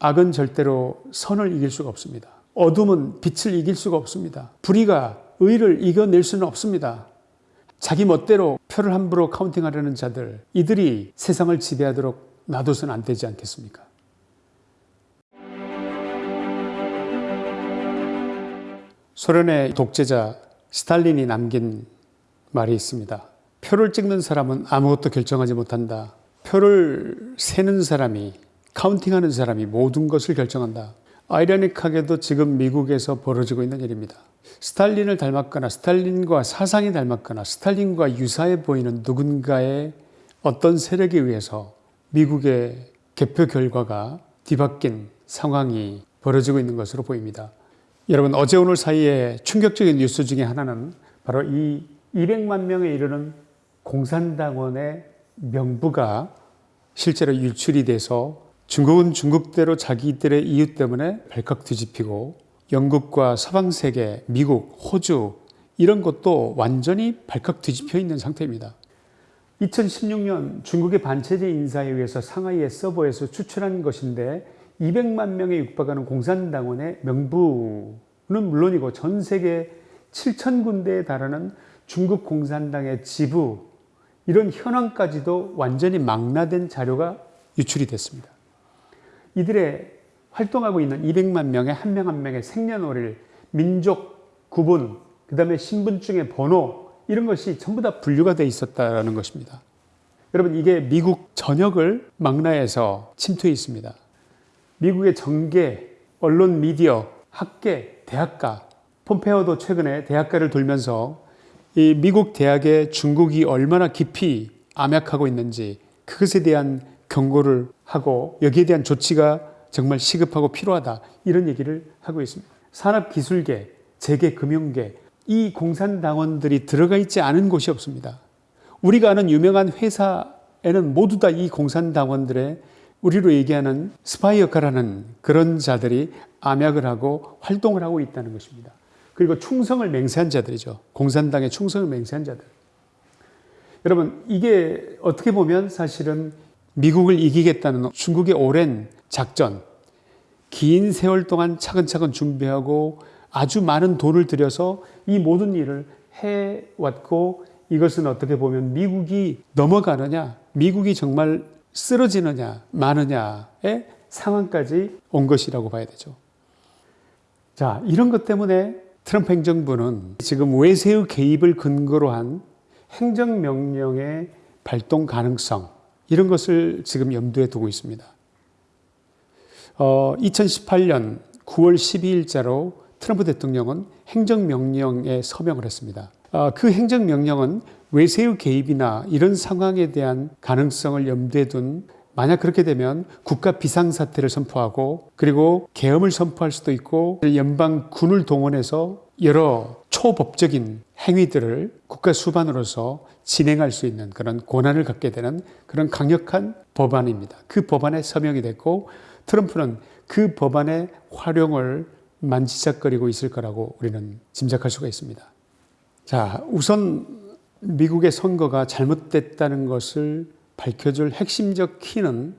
악은 절대로 선을 이길 수가 없습니다. 어둠은 빛을 이길 수가 없습니다. 불의가 의를 이겨낼 수는 없습니다. 자기 멋대로 표를 함부로 카운팅하려는 자들, 이들이 세상을 지배하도록 놔둬서는 안 되지 않겠습니까? 소련의 독재자 스탈린이 남긴 말이 있습니다. 표를 찍는 사람은 아무것도 결정하지 못한다. 표를 세는 사람이, 카운팅하는 사람이 모든 것을 결정한다. 아이러닉하게도 지금 미국에서 벌어지고 있는 일입니다. 스탈린을 닮았거나 스탈린과 사상이 닮았거나 스탈린과 유사해 보이는 누군가의 어떤 세력에 의해서 미국의 개표 결과가 뒤바뀐 상황이 벌어지고 있는 것으로 보입니다. 여러분 어제 오늘 사이에 충격적인 뉴스 중에 하나는 바로 이 200만 명에 이르는 공산당원의 명부가 실제로 유출이 돼서 중국은 중국대로 자기들의 이유 때문에 발칵 뒤집히고 영국과 서방 세계, 미국, 호주 이런 것도 완전히 발칵 뒤집혀 있는 상태입니다. 2016년 중국의 반체제 인사에 의해서 상하이의 서버에서 추출한 것인데 200만 명에 육박하는 공산당원의 명부는 물론이고 전 세계 7천 군데에 달하는 중국 공산당의 지부 이런 현황까지도 완전히 망라된 자료가 유출이 됐습니다. 이들의 활동하고 있는 200만 명의 한 명 한 명의 생년월일, 민족 구분, 그 다음에 신분증의 번호 이런 것이 전부 다 분류가 돼 있었다는 것입니다. 여러분 이게 미국 전역을 망라해서 침투해 있습니다. 미국의 정계, 언론 미디어, 학계, 대학가, 폼페오도 최근에 대학가를 돌면서 이 미국 대학에 중국이 얼마나 깊이 암약하고 있는지 그것에 대한 경고를 하고 여기에 대한 조치가 정말 시급하고 필요하다 이런 얘기를 하고 있습니다. 산업기술계, 재계금융계 이 공산당원들이 들어가 있지 않은 곳이 없습니다. 우리가 아는 유명한 회사에는 모두 다 이 공산당원들의 우리로 얘기하는 스파이 역할하는 그런 자들이 암약을 하고 활동을 하고 있다는 것입니다. 그리고 충성을 맹세한 자들이죠. 공산당의 충성을 맹세한 자들. 여러분, 이게 어떻게 보면 사실은 미국을 이기겠다는 중국의 오랜 작전, 긴 세월 동안 차근차근 준비하고 아주 많은 돈을 들여서 이 모든 일을 해왔고 이것은 어떻게 보면 미국이 넘어가느냐, 미국이 정말 쓰러지느냐, 마느냐의 상황까지 온 것이라고 봐야 되죠. 자, 이런 것 때문에 트럼프 행정부는 지금 외세의 개입을 근거로 한 행정명령의 발동 가능성, 이런 것을 지금 염두에 두고 있습니다. 어, 2018년 9월 12일자로 트럼프 대통령은 행정명령에 서명을 했습니다. 어, 그 행정명령은 외세의 개입이나 이런 상황에 대한 가능성을 염두에 둔 만약 그렇게 되면 국가 비상사태를 선포하고 그리고 계엄을 선포할 수도 있고 연방군을 동원해서 여러 초법적인 행위들을 국가 수반으로서 진행할 수 있는 그런 권한을 갖게 되는 그런 강력한 법안입니다. 그 법안에 서명이 됐고 트럼프는 그 법안의 활용을 만지작거리고 있을 거라고 우리는 짐작할 수가 있습니다. 자, 우선 미국의 선거가 잘못됐다는 것을 밝혀줄 핵심적 키는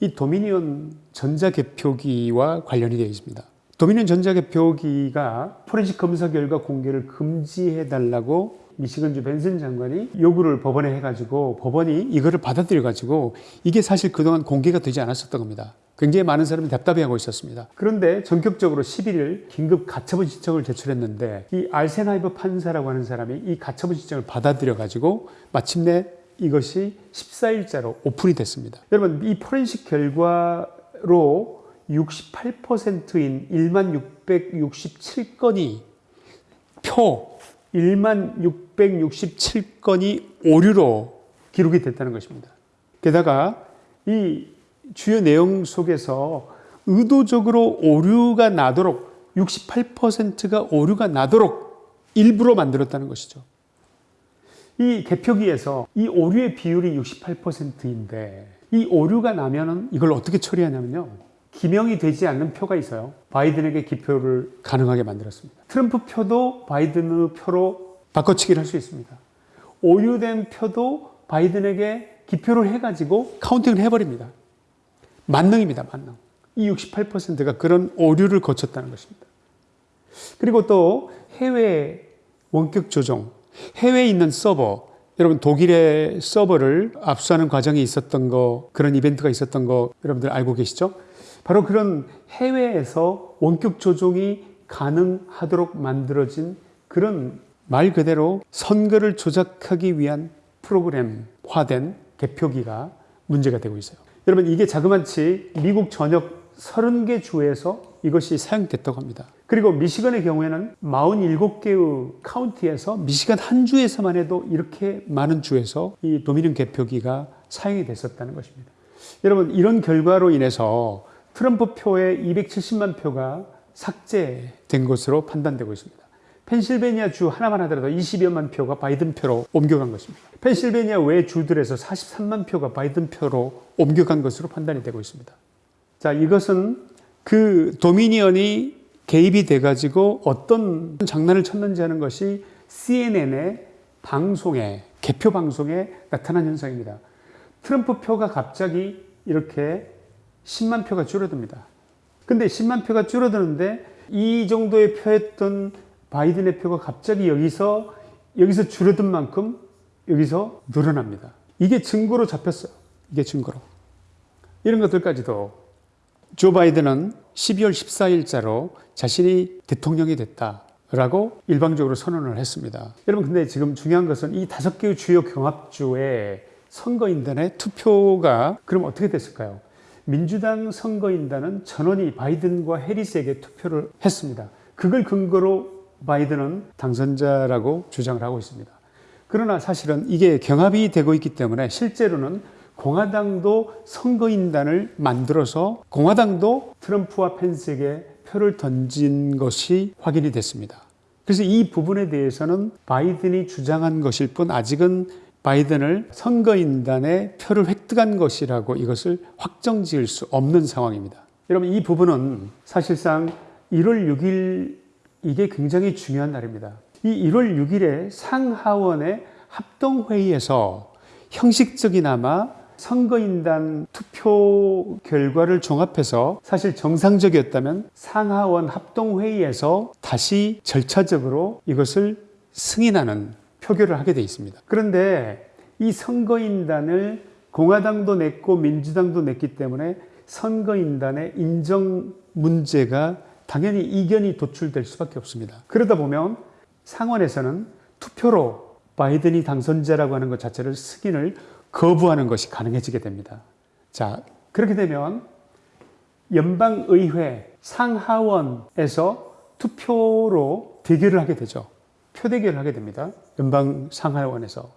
이 도미니온 전자개표기와 관련이 되어 있습니다. 도미니온 전자개표기가 포렌식 검사 결과 공개를 금지해 달라고 미시건주 벤슨 장관이 요구를 법원에 해가지고 법원이 이거를 받아들여가지고 이게 사실 그동안 공개가 되지 않았었던 겁니다. 굉장히 많은 사람이 답답해하고 있었습니다. 그런데 전격적으로 11일 긴급 가처분 신청을 제출했는데 이 알세나이브 판사라고 하는 사람이 이 가처분 신청을 받아들여가지고 마침내 이것이 14일자로 오픈이 됐습니다. 여러분 이 포렌식 결과로 68%인 1만 667건이 표 1만 667건이 오류로 기록이 됐다는 것입니다. 게다가 이 주요 내용 속에서 의도적으로 오류가 나도록 68%가 오류가 나도록 일부러 만들었다는 것이죠. 이 개표기에서 이 오류의 비율이 68%인데 이 오류가 나면 은 이걸 어떻게 처리하냐면요. 기명이 되지 않는 표가 있어요. 바이든에게 기표를 가능하게 만들었습니다. 트럼프 표도 바이든의 표로 바꿔치기를 할 수 있습니다. 오류된 표도 바이든에게 기표를 해가지고 카운팅을 해버립니다. 만능입니다, 만능. 이 68%가 그런 오류를 거쳤다는 것입니다. 그리고 또 해외 원격 조종, 해외에 있는 서버, 여러분 독일의 서버를 압수하는 과정이 있었던 거, 그런 이벤트가 있었던 거 여러분들 알고 계시죠? 바로 그런 해외에서 원격 조종이 가능하도록 만들어진 그런 말 그대로 선거를 조작하기 위한 프로그램화된 개표기가 문제가 되고 있어요. 여러분 이게 자그마치 미국 전역 30개 주에서 이것이 사용됐다고 합니다. 그리고 미시건의 경우에는 47개의 카운티에서 미시건 한 주에서만 해도 이렇게 많은 주에서 이 도미니언 개표기가 사용이 됐었다는 것입니다. 여러분 이런 결과로 인해서 트럼프 표의 270만 표가 삭제된 것으로 판단되고 있습니다. 펜실베니아 주 하나만 하더라도 20여만 표가 바이든 표로 옮겨간 것입니다. 펜실베니아 외 주들에서 43만 표가 바이든 표로 옮겨간 것으로 판단이 되고 있습니다. 자, 이것은 그 도미니언이 개입이 돼가지고 어떤 장난을 쳤는지 하는 것이 CNN의 방송에, 개표 방송에 나타난 현상입니다. 트럼프 표가 갑자기 이렇게 10만 표가 줄어듭니다. 근데 10만 표가 줄어드는데 이 정도의 표였던 바이든의 표가 갑자기 여기서 여기서 줄어든 만큼 여기서 늘어납니다. 이게 증거로 잡혔어요. 이게 증거로. 이런 것들까지도 조 바이든은 12월 14일자로 자신이 대통령이 됐다라고 일방적으로 선언을 했습니다. 여러분 근데 지금 중요한 것은 이 다섯 개의 주요 경합주의 선거인단의 투표가 그럼 어떻게 됐을까요? 민주당 선거인단은 전원이 바이든과 해리스에게 투표를 했습니다. 그걸 근거로 바이든은 당선자라고 주장을 하고 있습니다. 그러나 사실은 이게 경합이 되고 있기 때문에 실제로는 공화당도 선거인단을 만들어서 공화당도 트럼프와 펜스에게 표를 던진 것이 확인이 됐습니다. 그래서 이 부분에 대해서는 바이든이 주장한 것일 뿐 아직은 바이든을 선거인단의 표를 획득한 것이라고 이것을 확정 지을 수 없는 상황입니다. 여러분, 이 부분은 사실상 1월 6일 이게 굉장히 중요한 날입니다. 이 1월 6일에 상하원의 합동회의에서 형식적이나마 선거인단 투표 결과를 종합해서 사실 정상적이었다면 상하원 합동회의에서 다시 절차적으로 이것을 승인하는 표결을 하게 돼 있습니다. 그런데 이 선거인단을 공화당도 냈고 민주당도 냈기 때문에 선거인단의 인정 문제가 당연히 이견이 도출될 수밖에 없습니다. 그러다 보면 상원에서는 투표로 바이든이 당선자라고 하는 것 자체를 승인을 거부하는 것이 가능해지게 됩니다. 자, 그렇게 되면 연방의회 상하원에서 투표로 대결을 하게 되죠. 표대결을 하게 됩니다. 연방 상하원에서.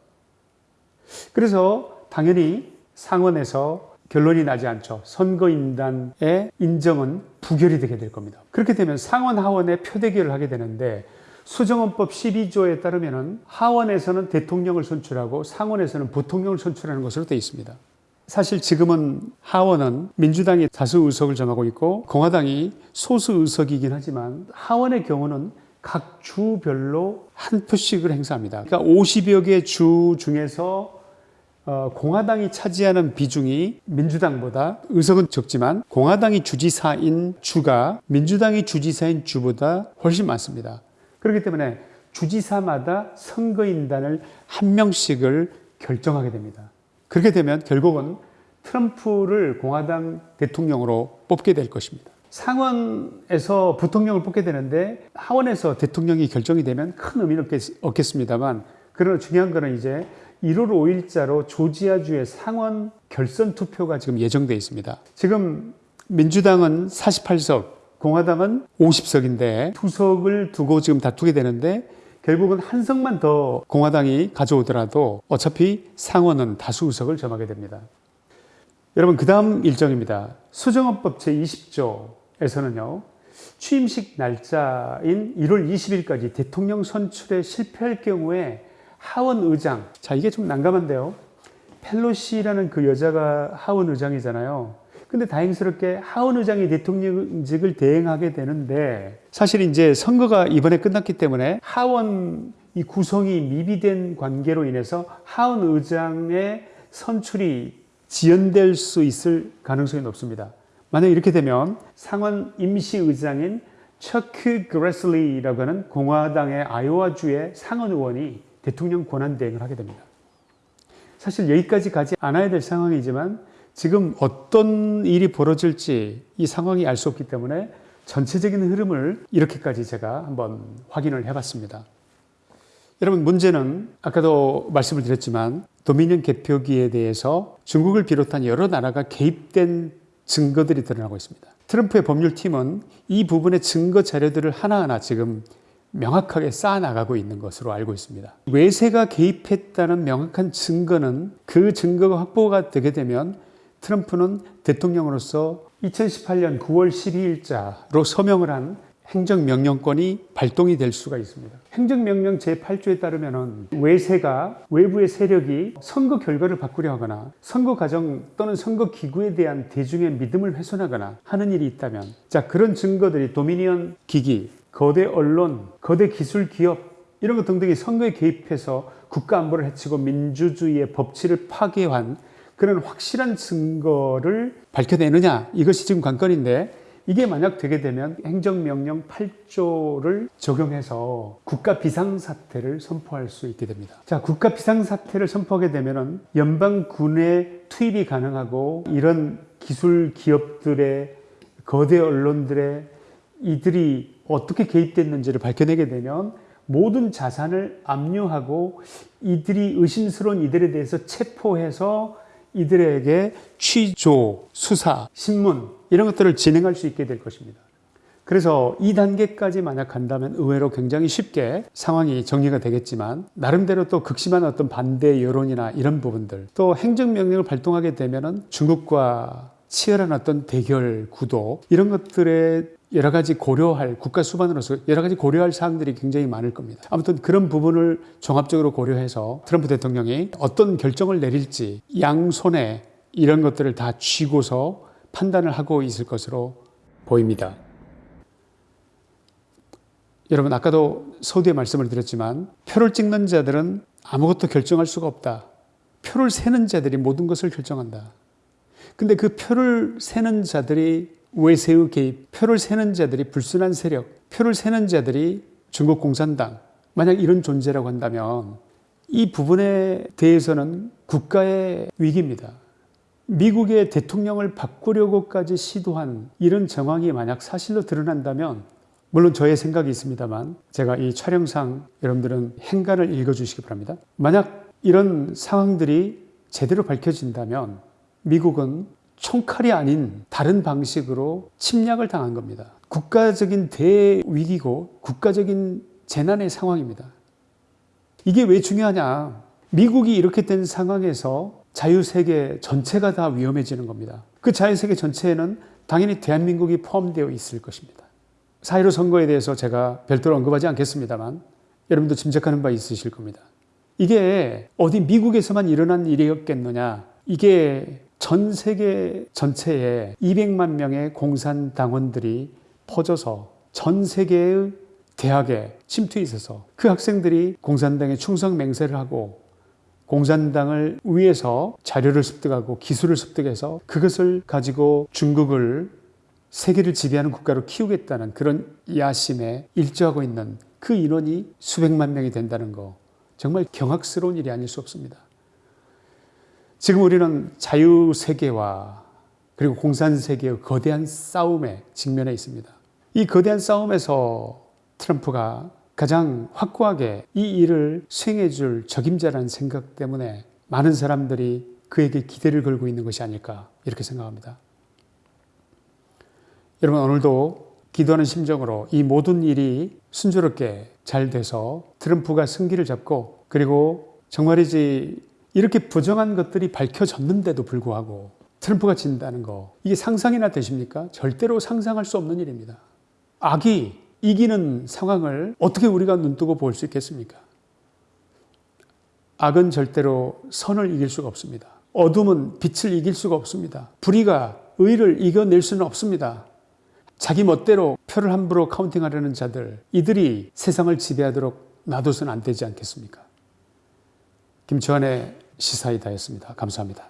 그래서 당연히 상원에서 결론이 나지 않죠. 선거인단의 인정은 부결이 되게 될 겁니다. 그렇게 되면 상원 하원의 표대결을 하게 되는데 수정헌법 12조에 따르면 하원에서는 대통령을 선출하고 상원에서는 부통령을 선출하는 것으로 되어 있습니다. 사실 지금은 하원은 민주당이 다수 의석을 점하고 있고 공화당이 소수 의석이긴 하지만 하원의 경우는 각 주별로 한 표씩을 행사합니다. 그러니까 50여 개 주 중에서 어, 공화당이 차지하는 비중이 민주당보다 의석은 적지만 공화당이 주지사인 주가 민주당이 주지사인 주보다 훨씬 많습니다. 그렇기 때문에 주지사마다 선거인단을 한 명씩을 결정하게 됩니다. 그렇게 되면 결국은 트럼프를 공화당 대통령으로 뽑게 될 것입니다. 상원에서 부통령을 뽑게 되는데 하원에서 대통령이 결정이 되면 큰 의미는 없겠 습니다만 그러나 중요한 거는 이제 1월 5일자로 조지아주의 상원 결선 투표가 지금 예정되어 있습니다. 지금 민주당은 48석, 공화당은 50석인데 투석을 두고 지금 다투게 되는데 결국은 한 석만 더 공화당이 가져오더라도 어차피 상원은 다수 의석을 점하게 됩니다. 여러분 그 다음 일정입니다. 수정헌법 제20조 에서는요. 취임식 날짜인 1월 20일까지 대통령 선출에 실패할 경우에 하원 의장. 자, 이게 좀 난감한데요. 펠로시라는 그 여자가 하원 의장이잖아요. 근데 다행스럽게 하원 의장이 대통령직을 대행하게 되는데 사실 이제 선거가 이번에 끝났기 때문에 하원 이 구성이 미비된 관계로 인해서 하원 의장의 선출이 지연될 수 있을 가능성이 높습니다. 만약 이렇게 되면 상원 임시의장인 척크 그레슬리라고 하는 공화당의 아이오와주의 상원 의원이 대통령 권한 대행을 하게 됩니다. 사실 여기까지 가지 않아야 될 상황이지만 지금 어떤 일이 벌어질지 이 상황이 알 수 없기 때문에 전체적인 흐름을 이렇게까지 제가 한번 확인을 해봤습니다. 여러분 문제는 아까도 말씀을 드렸지만 도미니언 개표기에 대해서 중국을 비롯한 여러 나라가 개입된 증거들이 드러나고 있습니다. 트럼프의 법률팀은 이 부분의 증거 자료들을 하나하나 지금 명확하게 쌓아나가고 있는 것으로 알고 있습니다. 외세가 개입했다는 명확한 증거는 그 증거가 확보가 되게 되면 트럼프는 대통령으로서 2018년 9월 12일자로 서명을 한 행정명령권이 발동이 될 수가 있습니다. 행정명령 제8조에 따르면 외세가 외부의 세력이 선거 결과를 바꾸려 하거나 선거 과정 또는 선거 기구에 대한 대중의 믿음을 훼손하거나 하는 일이 있다면 자 그런 증거들이 도미니언 기기, 거대 언론, 거대 기술 기업 이런 것 등등이 선거에 개입해서 국가 안보를 해치고 민주주의의 법치를 파괴한 그런 확실한 증거를 밝혀내느냐 이것이 지금 관건인데 이게 만약 되게 되면 행정명령 8조를 적용해서 국가 비상사태를 선포할 수 있게 됩니다. 자, 국가 비상사태를 선포하게 되면은 연방군의 투입이 가능하고 이런 기술 기업들의 거대 언론들의 이들이 어떻게 개입됐는지를 밝혀내게 되면 모든 자산을 압류하고 이들이 의심스러운 이들에 대해서 체포해서 이들에게 취조, 수사, 신문 이런 것들을 진행할 수 있게 될 것입니다. 그래서 이 단계까지 만약 간다면 의외로 굉장히 쉽게 상황이 정리가 되겠지만 나름대로 또 극심한 어떤 반대 여론이나 이런 부분들 또 행정명령을 발동하게 되면 은 중국과 치열한 어떤 대결 구도 이런 것들에 여러 가지 고려할 국가 수반으로서 여러 가지 고려할 사항들이 굉장히 많을 겁니다. 아무튼 그런 부분을 종합적으로 고려해서 트럼프 대통령이 어떤 결정을 내릴지 양손에 이런 것들을 다 쥐고서 판단을 하고 있을 것으로 보입니다. 여러분 아까도 서두에 말씀을 드렸지만 표를 찍는 자들은 아무것도 결정할 수가 없다. 표를 세는 자들이 모든 것을 결정한다. 근데 그 표를 세는 자들이 외세의 개입, 표를 세는 자들이 불순한 세력, 표를 세는 자들이 중국 공산당, 만약 이런 존재라고 한다면 이 부분에 대해서는 국가의 위기입니다. 미국의 대통령을 바꾸려고까지 시도한 이런 정황이 만약 사실로 드러난다면 물론 저의 생각이 있습니다만 제가 이 촬영상 여러분들은 행간을 읽어주시기 바랍니다. 만약 이런 상황들이 제대로 밝혀진다면 미국은 총칼이 아닌 다른 방식으로 침략을 당한 겁니다. 국가적인 대위기고 국가적인 재난의 상황입니다. 이게 왜 중요하냐? 미국이 이렇게 된 상황에서 자유세계 전체가 다 위험해지는 겁니다. 그 자유세계 전체에는 당연히 대한민국이 포함되어 있을 것입니다. 4.15 선거에 대해서 제가 별도로 언급하지 않겠습니다만 여러분도 짐작하는 바 있으실 겁니다. 이게 어디 미국에서만 일어난 일이었겠느냐? 이게 전 세계 전체에 200만 명의 공산당원들이 퍼져서 전 세계의 대학에 침투해 있어서 그 학생들이 공산당에 충성 맹세를 하고 공산당을 위해서 자료를 습득하고 기술을 습득해서 그것을 가지고 중국을 세계를 지배하는 국가로 키우겠다는 그런 야심에 일조하고 있는 그 인원이 수백만 명이 된다는 거 정말 경악스러운 일이 아닐 수 없습니다. 지금 우리는 자유세계와 그리고 공산세계의 거대한 싸움에 직면해 있습니다. 이 거대한 싸움에서 트럼프가 가장 확고하게 이 일을 수행해 줄 적임자라는 생각 때문에 많은 사람들이 그에게 기대를 걸고 있는 것이 아닐까 이렇게 생각합니다. 여러분 오늘도 기도하는 심정으로 이 모든 일이 순조롭게 잘 돼서 트럼프가 승기를 잡고 그리고 정말이지 이렇게 부정한 것들이 밝혀졌는데도 불구하고 트럼프가 진다는 거 이게 상상이나 되십니까? 절대로 상상할 수 없는 일입니다. 악이 이기는 상황을 어떻게 우리가 눈뜨고 볼 수 있겠습니까? 악은 절대로 선을 이길 수가 없습니다. 어둠은 빛을 이길 수가 없습니다. 불의가 의를 이겨낼 수는 없습니다. 자기 멋대로 표를 함부로 카운팅하려는 자들, 이들이 세상을 지배하도록 놔둬서는 안 되지 않겠습니까? 김치환의 시사이다였습니다. 감사합니다.